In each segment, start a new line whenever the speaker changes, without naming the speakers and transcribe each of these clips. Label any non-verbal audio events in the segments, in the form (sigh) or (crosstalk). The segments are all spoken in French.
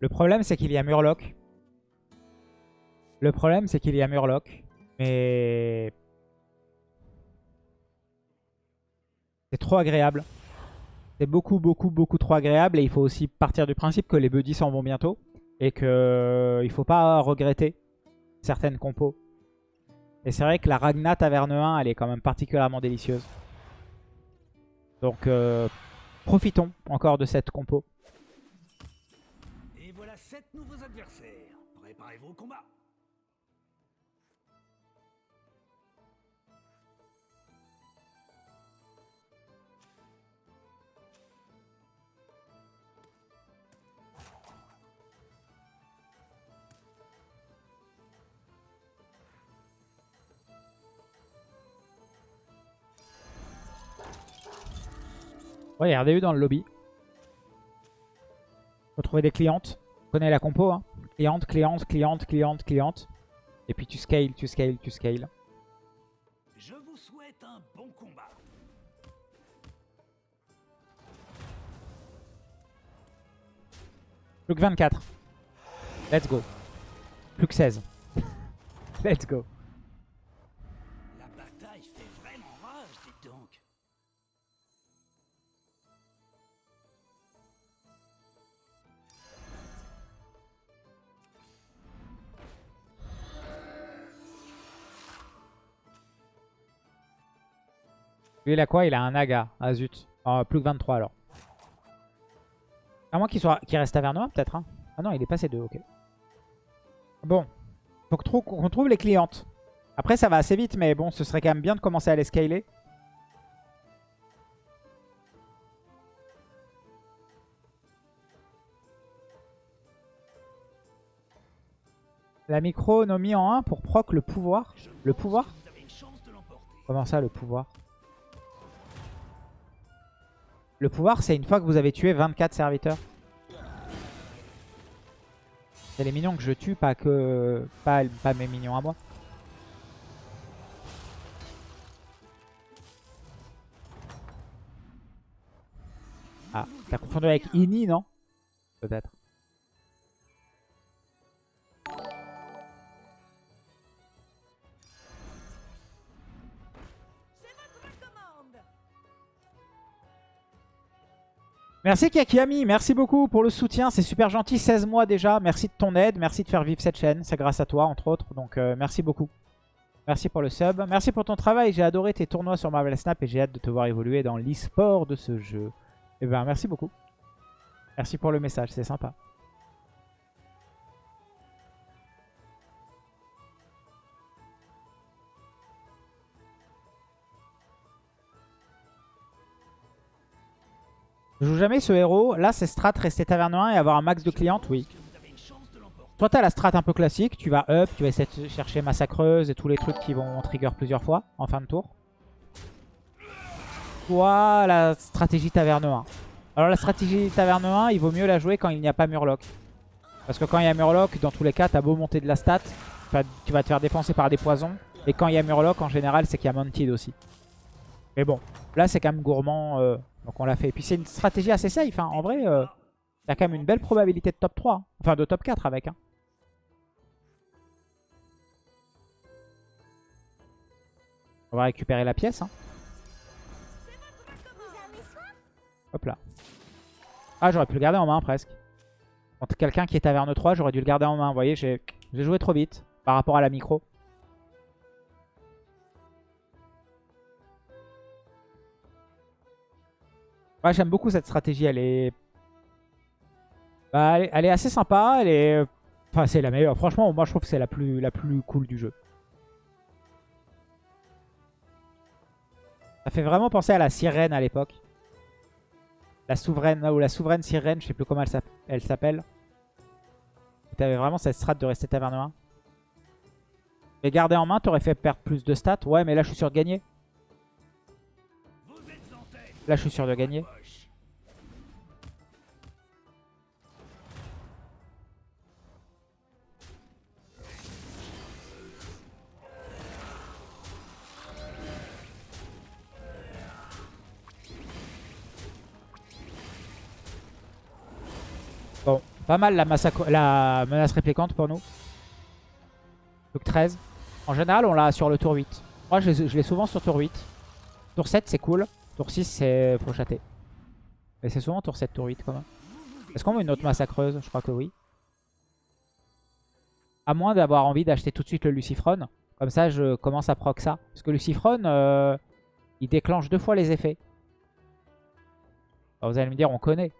Le problème, c'est qu'il y a Murloc. Le problème, c'est qu'il y a Murloc. Mais... C'est trop agréable. C'est beaucoup, beaucoup, beaucoup trop agréable. Et il faut aussi partir du principe que les buddies s'en vont bientôt. Et qu'il ne faut pas regretter certaines compos. Et c'est vrai que la Ragna Taverne 1, elle est quand même particulièrement délicieuse. Donc, euh, profitons encore de cette compo.
Sept nouveaux adversaires. Préparez-vous au combat.
A RDU dans le lobby. Faut trouver des clientes. Connais la compo, hein. Cliente, cliente, cliente, cliente, cliente. Et puis tu scales, tu scales, tu scales.
Je vous souhaite un bon combat.
Plus que 24. Let's go. Plus que 16. Let's go. Lui, il a quoi Il a un Naga. Ah zut. Ah, plus que 23 alors. À moins qu'il soit... reste Tavernois peut-être. hein. Ah non, il est passé 2, ok. Bon. Faut qu'on trouve les clientes. Après, ça va assez vite, mais bon, ce serait quand même bien de commencer à les scaler. La micro mis en 1 pour proc le pouvoir. Le pouvoir? Comment ça, le pouvoir? Le pouvoir, c'est une fois que vous avez tué 24 serviteurs. C'est les minions que je tue, pas que pas, pas mes minions à moi. Ah, t'as confondu avec Ini, non? Peut-être. Merci Kakiami, merci beaucoup pour le soutien, c'est super gentil, 16 mois déjà, merci de ton aide, merci de faire vivre cette chaîne, c'est grâce à toi entre autres, donc euh, merci beaucoup. Merci pour le sub, merci pour ton travail, j'ai adoré tes tournois sur Marvel Snap et j'ai hâte de te voir évoluer dans l'e-sport de ce jeu. Et ben merci beaucoup. Merci pour le message, c'est sympa. Je joue jamais ce héros. Là, c'est strat rester taverne 1 et avoir un max de clientes, oui. Toi, t'as la strat un peu classique. Tu vas up, tu vas essayer de chercher massacreuse et tous les trucs qui vont trigger plusieurs fois en fin de tour. Toi, la stratégie taverne 1. Alors, la stratégie taverne 1, il vaut mieux la jouer quand il n'y a pas Murloc. Parce que quand il y a Murloc, dans tous les cas, t'as beau monter de la stat, tu vas- te faire défoncer par des poisons. Et quand il y a Murloc, en général, c'est qu'il y a Mantid aussi. Mais bon, là, c'est quand même gourmand. euh, donc, on l'a fait. Et puis, c'est une stratégie assez safe. hein. En vrai, euh, t'as quand même une belle probabilité de top 3. hein. Enfin, de top 4 avec. hein. On va récupérer la pièce. hein. Hop là. Ah, j'aurais pu le garder en main presque. Contre quelqu'un qui est taverne 3, j'aurais dû le garder en main. Vous voyez, j'ai joué trop vite par rapport à la micro. Ouais, j'aime beaucoup cette stratégie. Elle est... Bah, elle est... elle est assez sympa. Elle est... Enfin, c'est la meilleure. Franchement, moi, je trouve que c'est la plus... la plus cool du jeu. Ça fait vraiment penser à la sirène à l'époque. La souveraine, ou la souveraine sirène, je sais plus comment elle s'appelle. T'avais vraiment cette strat de rester taverne 1. Mais garder en main, t'aurais fait perdre plus de stats. Ouais, mais là, je suis sûr de gagner. Là, je suis sûr de gagner. Bon, Pas mal la, la menace réplicante pour nous. Donc 13. En général, on l'a sur le tour 8. Moi, je, je l'ai souvent sur tour 8. Tour 7, c'est cool. Tour 6, c'est faut chater. Mais c'est souvent tour 7, tour 8 quand même. Est-ce qu'on veut une autre massacreuse? Je crois que oui. À moins d'avoir envie d'acheter tout de suite le Lucifron. Comme ça, je commence à proc ça. Parce que Lucifron, euh, il déclenche deux fois les effets. Vous allez me dire, on connaît.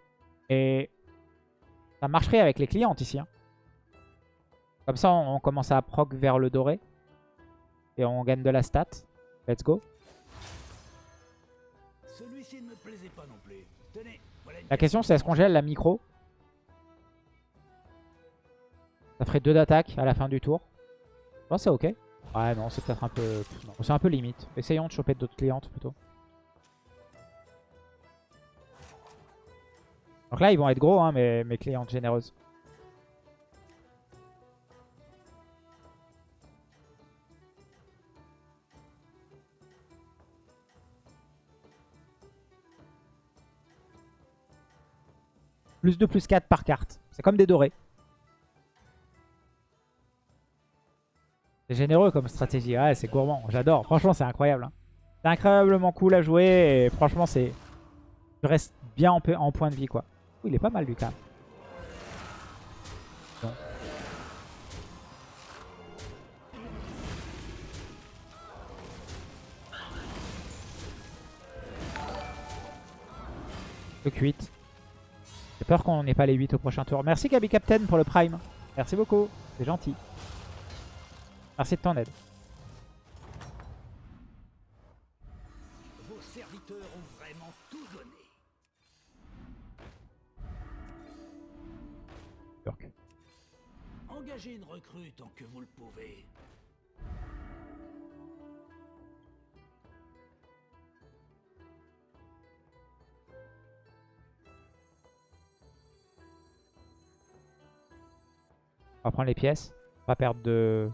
Et ça marcherait avec les clientes ici. hein. Comme ça, on commence à proc vers le doré. Et on gagne de la stat. Let's go. La question c'est est-ce qu'on gèle la micro? Ça ferait 2 d'attaque à la fin du tour. Pense que c'est ok. Ouais non c'est peut-être un peu... C'est un peu limite. Essayons de choper d'autres clientes plutôt. Donc là ils vont être gros hein, mes clientes généreuses. Plus 2, plus 4 par carte. C'est comme des dorés. C'est généreux comme stratégie. Ouais, c'est gourmand. J'adore. Franchement, c'est incroyable. hein. C'est incroyablement cool à jouer. Et franchement, c'est... Tu restes bien en, point de vie, quoi. Ouh, il est pas mal, Lucas. Bon. Le 8. J'ai peur qu'on n'ait pas les 8 au prochain tour. Merci Gabi Captain pour le prime. Merci beaucoup. C'est gentil. Merci de ton aide.
Vos serviteurs ont vraiment tout donné. Engagez une recrue tant que vous le pouvez.
On va prendre les pièces. Pas perdre de...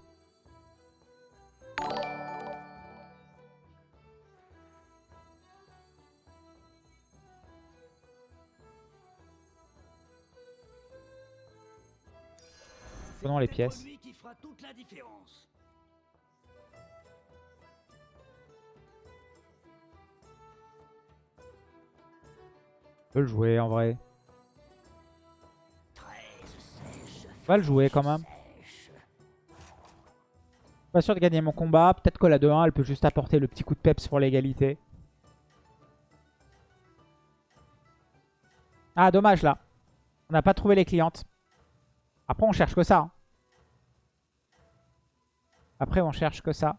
Prenons les pièces.
qui fera toute la différence.
On peut le jouer en vrai. Va le jouer quand même. Pas sûr de gagner mon combat. Peut-être que la 2-1, elle peut juste apporter le petit coup de peps pour l'égalité. Ah, dommage là. On n'a pas trouvé les clientes. Après, on cherche que ça. hein. Après, on cherche que ça.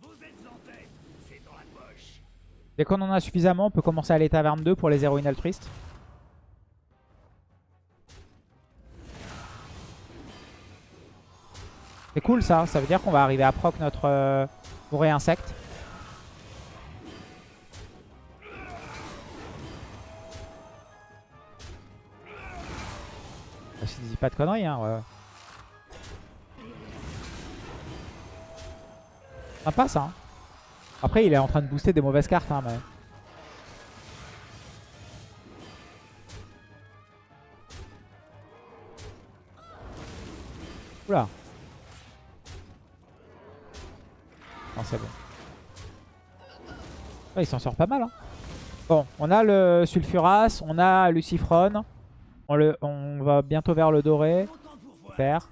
Vous êtes en tête, c'est dans la poche.
Dès qu'on en a suffisamment, on peut commencer à aller taverne 2 pour les héroïnes altruistes. C'est cool ça, ça veut dire qu'on va arriver à proc notre euh, forêt insecte. Ah, je dis pas de conneries, hein. ouais. Sympa ça. hein. Après, il est en train de booster des mauvaises cartes, hein. Oula. Non, c'est bon. Ouais, il s'en sort pas mal. Hein. Bon, on a le Sulfuras, on a Lucifron. On, le, on va bientôt vers le doré. Super.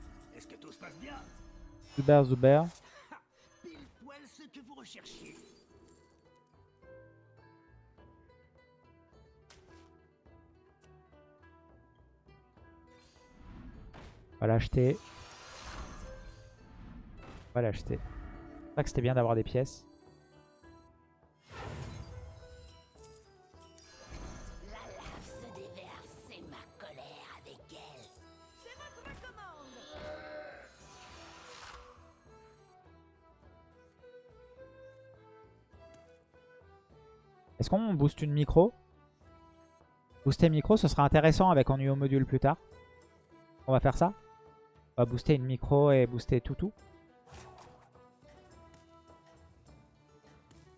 Zuber, Zuber. Va l'acheter. On va l'acheter. C'est vrai que c'était bien d'avoir des pièces. Est-ce qu'on booste une micro? Booster micro, ce sera intéressant avec ennui au module plus tard. On va faire ça? On va booster une micro et booster tout.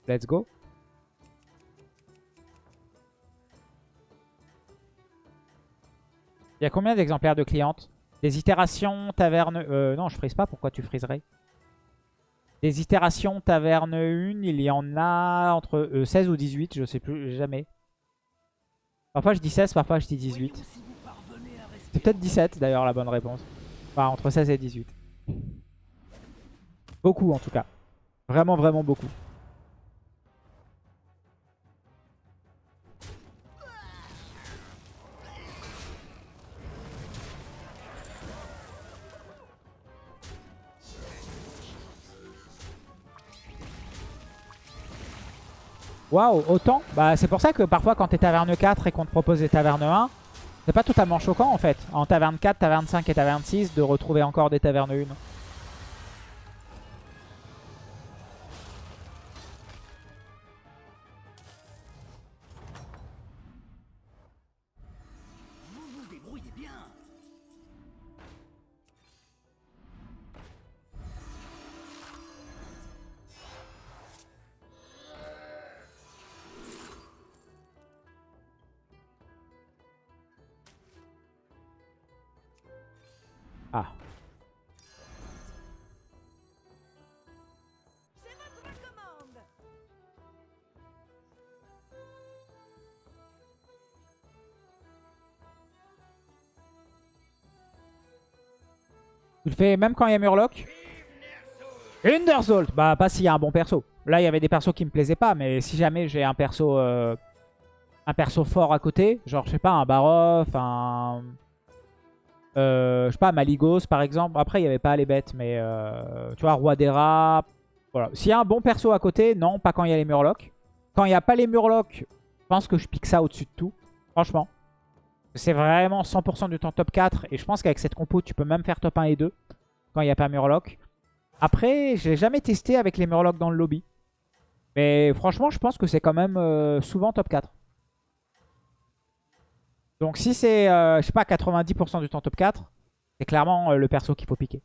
Let's go. Il y a combien d'exemplaires de clientes? Des itérations, taverne... Euh, non, je frise pas. Pourquoi tu friserais? Des itérations, taverne 1, il y en a entre euh, 16 ou 18, je sais plus, jamais. Parfois je dis 16, parfois je dis 18. C'est peut-être 17 d'ailleurs la bonne réponse. Enfin, entre 16 et 18. Beaucoup en tout cas. Vraiment, vraiment beaucoup. Waouh, autant Bah c'est pour ça que parfois quand t'es taverne 4 et qu'on te propose des tavernes 1, c'est pas totalement choquant en fait. En taverne 4, taverne 5 et taverne 6 de retrouver encore des tavernes 1. Ah. Tu le fais même quand il y a Murloc Undersalt Bah pas s'il y a un bon perso. Là il y avait des persos qui me plaisaient pas, mais si jamais j'ai un perso euh, un perso fort à côté, genre je sais pas, un Barof, un... Euh, je sais pas, Maligos par exemple. Après il y avait pas les bêtes, mais euh, tu vois, Roi des rats. Voilà. S'il y a un bon perso à côté, non, pas quand il y a les Murlocs. Quand il n'y a pas les Murlocs, je pense que je pique ça au-dessus de tout. Franchement. C'est vraiment 100% du temps top 4. Et je pense qu'avec cette compo, tu peux même faire top 1 et 2 quand il n'y a pas Murloc. Après, je l'ai jamais testé avec les Murlocs dans le lobby. Mais franchement, je pense que c'est quand même euh, souvent top 4. Donc si c'est, euh, je sais pas, 90% du temps top 4, c'est clairement euh, le perso qu'il faut piquer.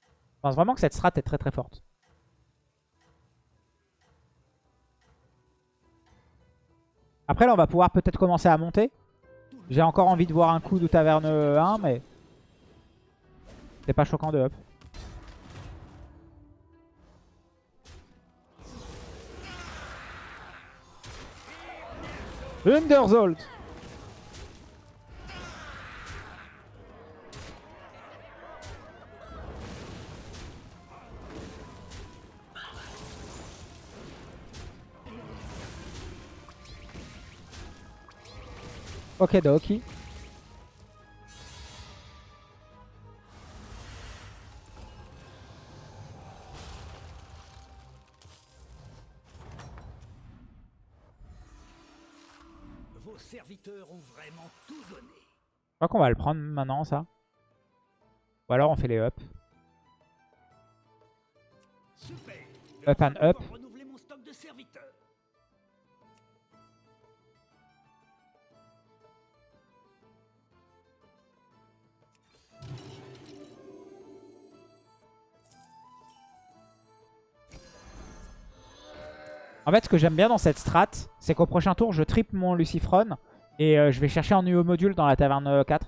Je pense vraiment que cette strat est très très forte. Après là, on va pouvoir peut-être commencer à monter. J'ai encore envie de voir un coup de taverne 1, mais c'est pas choquant de up. Underzolt Ok, Doki.
Vos serviteurs ont vraiment tout donné.
Je crois qu'on va le prendre maintenant, ça. Ou alors on fait les up.
Super.
Up and up. En fait, ce que j'aime bien dans cette strat, c'est qu'au prochain tour, je triple mon Lucifron et euh, je vais chercher un nouveau module dans la taverne euh, 4.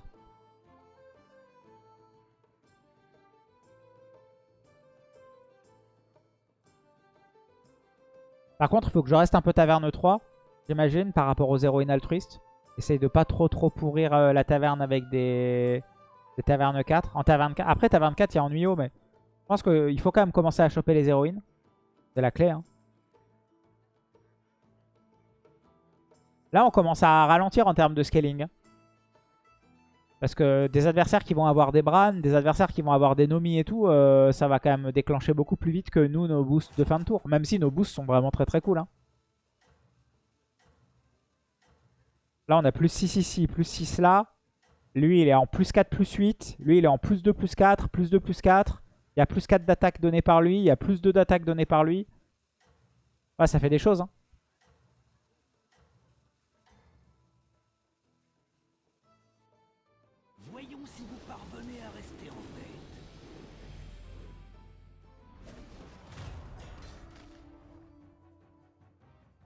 Par contre, il faut que je reste un peu taverne 3, j'imagine, par rapport aux héroïnes altruistes. Essaye de pas trop trop pourrir euh, la taverne avec des, des tavernes 4. En taverne 4. Après, taverne 4, il y a Ennuyeux, mais je pense qu'il faut quand même commencer à choper les héroïnes. C'est la clé, hein. Là, on commence à ralentir en termes de scaling. Parce que des adversaires qui vont avoir des Bran, des adversaires qui vont avoir des Nomi et tout, euh, ça va quand même déclencher beaucoup plus vite que nous, nos boosts de fin de tour. Même si nos boosts sont vraiment très très cool. hein. Là, on a plus 6 ici, plus 6 là. Lui, il est en plus 4, plus 8. Lui, il est en plus 2, plus 4, plus 2, plus 4. Il y a plus 4 d'attaque donné par lui. Il y a plus 2 d'attaque donné par lui. Ça fait des choses. Hein.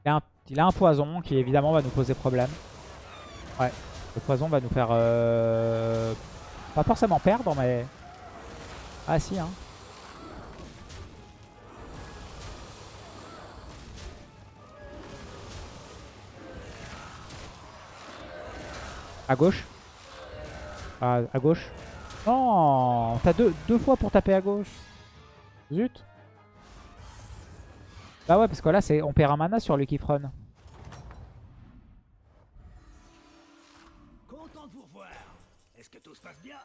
Il a, un, poison qui évidemment va nous poser problème. Ouais. Le poison va nous faire... euh, Pas forcément perdre, mais... Ah si, hein. À gauche. À, à gauche. Non T'as deux, deux fois pour taper à gauche. Zut. Bah ouais, parce que là, c'est on perd un mana sur Lucky Front.
Content de vous revoir. Est-ce que tout se passe bien?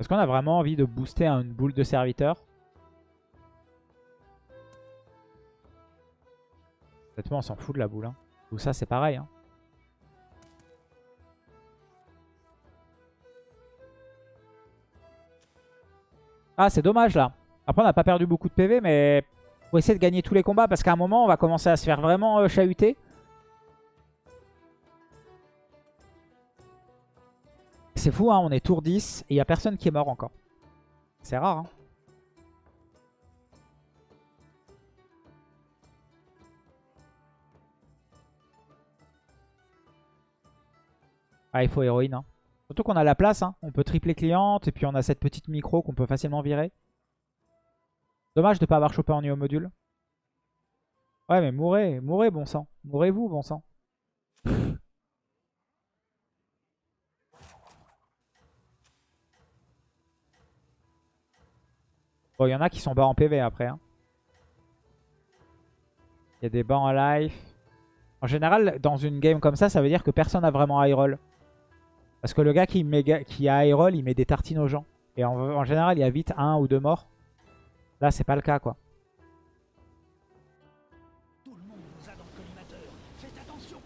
Est-ce qu'on a vraiment envie de booster une boule de serviteur? Honnêtement, on s'en fout de la boule. Hein. Tout ça, c'est pareil. Hein. Ah, c'est dommage là. Après, on n'a pas perdu beaucoup de PV, mais faut essayer de gagner tous les combats parce qu'à un moment, on va commencer à se faire vraiment euh, chahuter. C'est fou, hein, on est tour 10 et il n'y a personne qui est mort encore. C'est rare. Hein. Ah, il faut héroïne. Hein. Surtout qu'on a la place. Hein. On peut tripler cliente et puis on a cette petite micro qu'on peut facilement virer. Dommage de ne pas avoir chopé en niveau module. Ouais, mais mourrez, mourrez, bon sang. Mourrez-vous, bon sang. (laughs) Bon, il y en a qui sont bas en PV après. hein. Il y a des bas en life. En général, dans une game comme ça, ça veut dire que personne n'a vraiment high roll. Parce que le gars qui, met, qui a roll, il met des tartines aux gens. Et en, en général, il y a vite un ou deux morts. Là, c'est pas le cas, quoi.
Tout le monde vous a dans le collimateur. Faites attention.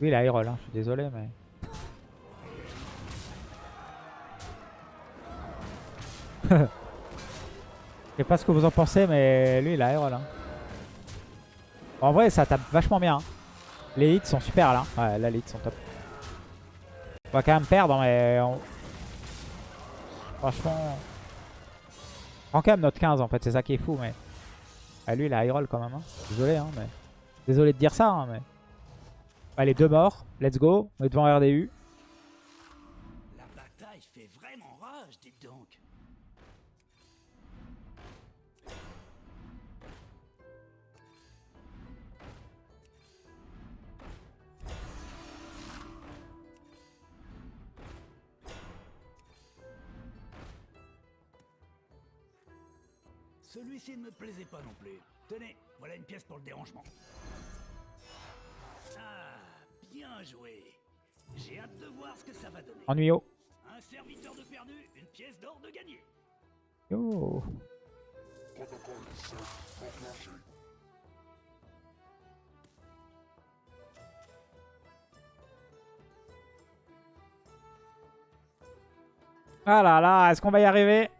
Oui, il a roll, hein. je suis désolé, mais... (laughs) Je sais pas ce que vous en pensez, mais lui, il a roll. hein. En vrai, ça tape vachement bien. hein. Les hits sont super, là. Ouais, là, les hits sont top. On va quand même perdre, mais... Franchement... On quand même notre 15, en fait. C'est ça qui est fou, mais... Ah, lui, il a high roll, quand même. hein. Désolé, hein, mais... Désolé de dire ça, hein, mais... Allez, deux morts. Let's go. On est devant RDU.
Celui-ci ne me plaisait pas non plus. Tenez, voilà une pièce pour le dérangement. Ah, bien joué. J'ai hâte de voir ce que ça va donner.
Ennuyo.
Un serviteur de perdu, une pièce d'or de gagné.
Yo. Ah là là, est-ce qu'on va y arriver?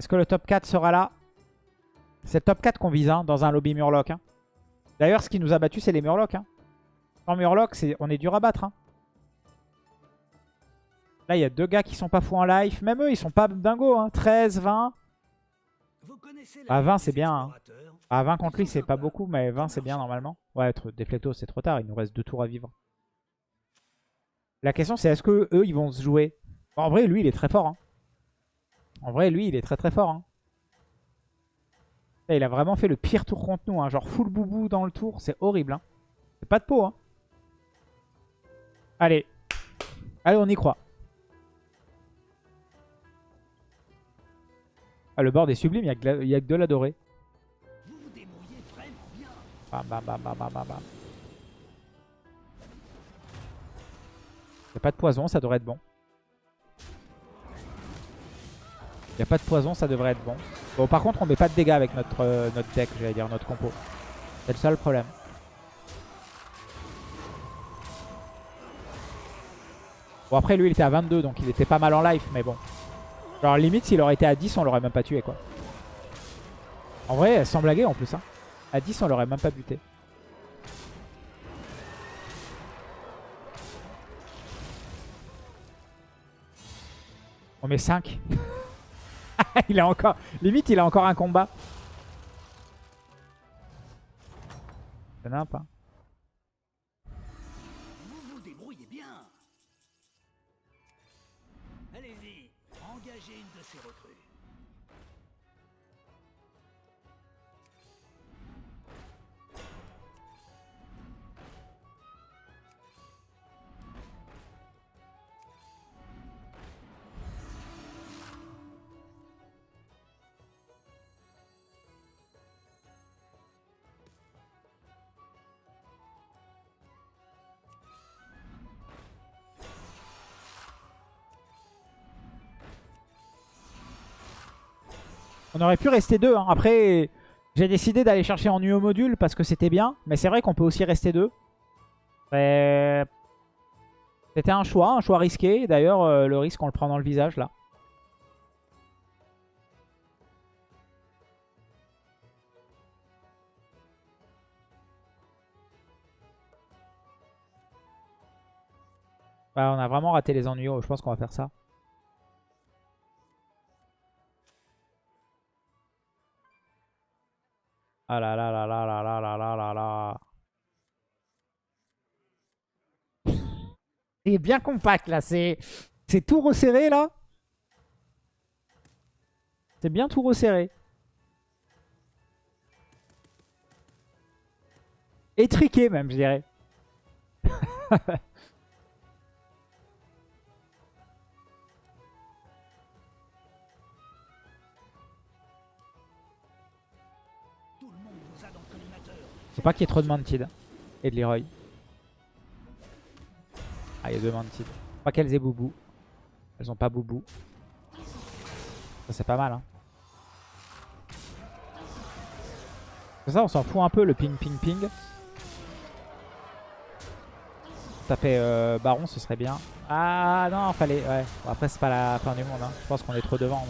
Est-ce que le top 4 sera là? C'est le top 4 qu'on vise hein, dans un lobby Murloc. hein. D'ailleurs, ce qui nous a battu, c'est les Murlocs. Hein. Sans Murloc, on est dur à battre. Là, il y a deux gars qui sont pas fous en life. Même eux, ils sont pas dingos. Hein. 13, 20.
Vous connaissez
Ah,
la
20,
vie
c'est bien, Ah, 20 contre lui, c'est pas beaucoup, mais 20, c'est bien normalement. Ouais, Deflecto, c'est trop tard. Il nous reste deux tours à vivre. La question, c'est est-ce que eux, ils vont se jouer? En vrai, lui, il est très fort. En vrai, lui, il est très très fort. hein. Là, Il a vraiment fait le pire tour contre nous. hein. Genre full boubou dans le tour. C'est horrible. hein. C'est pas de peau. Allez. Allez, on y croit. Ah, le board est sublime. Il y a que, de la dorée. Bam, bam, bam, bam, bam, bam, a pas de poison, ça devrait être bon. Y a pas de poison, ça devrait être bon. Bon, par contre, on met pas de dégâts avec notre, euh, notre deck, j'allais dire, notre compo. C'est le seul problème. Bon, après, lui, il était à 22, donc il était pas mal en life, mais bon. Genre limite s'il aurait été à 10 on l'aurait même pas tué quoi. En vrai sans blaguer en plus hein. À 10 on l'aurait même pas buté. On met 5. (laughs) (laughs) il a encore... Limite il a encore un combat. C'est n'importe hein.
Vous vous débrouillez bien. Allez-y, engagez une de ces recrues.
On aurait pu rester deux. hein. Après, j'ai décidé d'aller chercher en UO module parce que c'était bien. Mais c'est vrai qu'on peut aussi rester deux. C'était un choix, un choix risqué. D'ailleurs, euh, le risque, on le prend dans le visage là. Ouais, on a vraiment raté les ennuis. Je pense qu'on va faire ça. Ah là là là là là là là là là là. C'est bien compact là, c'est c'est tout resserré là. C'est bien tout resserré. Étriqué même, je dirais. (laughs) Faut pas qu'il y ait trop de Mantid et de Leroy. Ah, il y a deux Mantid. Faut pas qu'elles aient Boubou. Elles ont pas Boubou. Ça, c'est pas mal. Hein. C'est ça, on s'en fout un peu le ping ping ping. Taper euh, Baron, ce serait bien. Ah non, fallait. Ouais. Bon, après, c'est pas la fin du monde. Hein. Je pense qu'on est trop devant.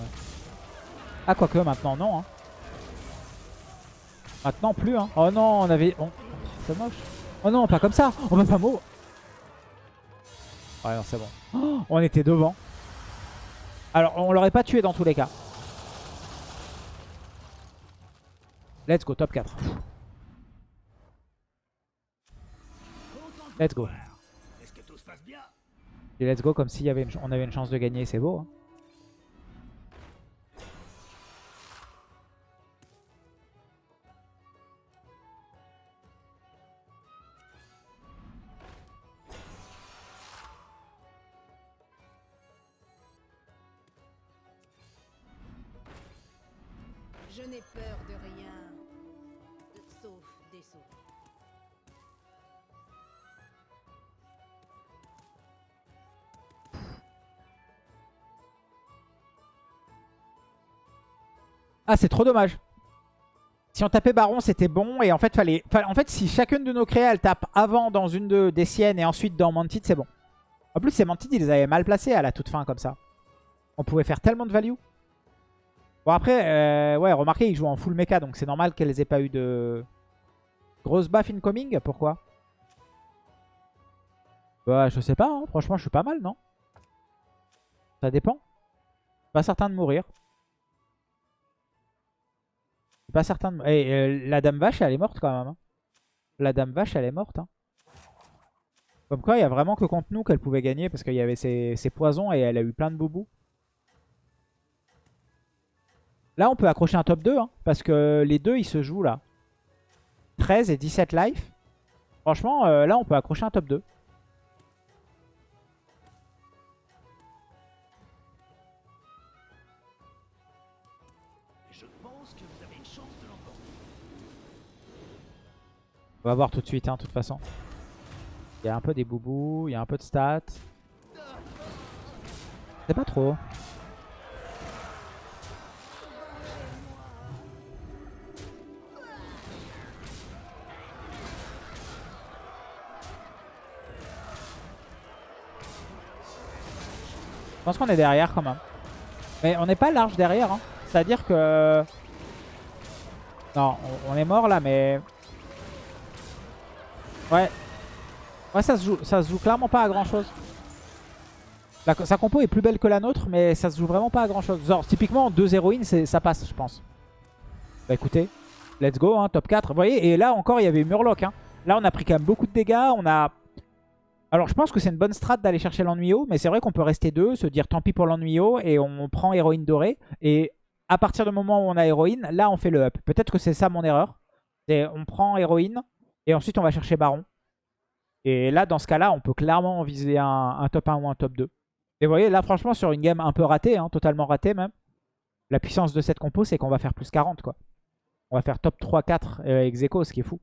Ah, quoique maintenant, non. Hein. Maintenant plus hein. Oh non, on avait... C'est moche. Oh non, pas comme ça. On va pas mot. Ouais non, c'est bon. Oh, on était devant. Alors, on l'aurait pas tué dans tous les cas. Let's go, top 4.
Content de
Let's go. Et let's go comme si y avait on avait une chance de gagner, c'est beau. hein. Ah, c'est trop dommage. Si on tapait Baron, c'était bon. Et en fait, fallait, fa- en fait, si chacune de nos créas, tape avant dans une de, des siennes et ensuite dans Mantid, c'est bon. En plus, ces Mantid, ils les avaient mal placés à la toute fin, comme ça. On pouvait faire tellement de value. Bon, après, euh, ouais, remarquez, ils jouent en full mecha, donc c'est normal qu'elles aient pas eu de... Grosse buff incoming Pourquoi? Bah, je sais pas, hein. franchement, je suis pas mal, non? Ça dépend. Pas certain de mourir. Pas certain de... Eh, euh, la dame vache, elle est morte quand même. hein. La dame vache, elle est morte. hein. Comme quoi, il y a vraiment que contre nous qu'elle pouvait gagner parce qu'il y avait ses, poisons et elle a eu plein de boubous. Là, on peut accrocher un top 2 hein, parce que les deux, ils se jouent là. 13 et 17 life. Franchement, euh, là, on peut accrocher un top 2. On va voir tout de suite, hein, de toute façon. Il y a un peu des boubous, il y a un peu de stats. C'est pas trop. Je pense qu'on est derrière quand même. Mais on n'est pas large derrière. Hein. C'est-à-dire que... Non, on, on est mort là, mais... Ouais. Ouais, ça se joue, ça se joue clairement pas à grand-chose. La- Sa compo est plus belle que la nôtre, mais ça se joue vraiment pas à grand-chose. Genre, typiquement, deux héroïnes, ça passe, je pense. Bah écoutez, let's go, hein, top 4. Vous voyez, et là encore, il y avait Murloc. Hein. Là, on a pris quand même beaucoup de dégâts. On a... Alors, je pense que c'est une bonne strat d'aller chercher l'ennuyo, mais c'est vrai qu'on peut rester deux, se dire tant pis pour l'ennuyo, et on prend héroïne dorée. Et à partir du moment où on a héroïne, là, on fait le up. Peut-être que c'est ça mon erreur. On prend héroïne, et ensuite on va chercher baron. Et là, dans ce cas-là, on peut clairement viser un, top 1 ou un top 2. Et vous voyez, là, franchement, sur une game un peu ratée, hein, totalement ratée même, la puissance de cette compo, c'est qu'on va faire plus 40, quoi. On va faire top 3-4 euh, ex aequo, ce qui est fou.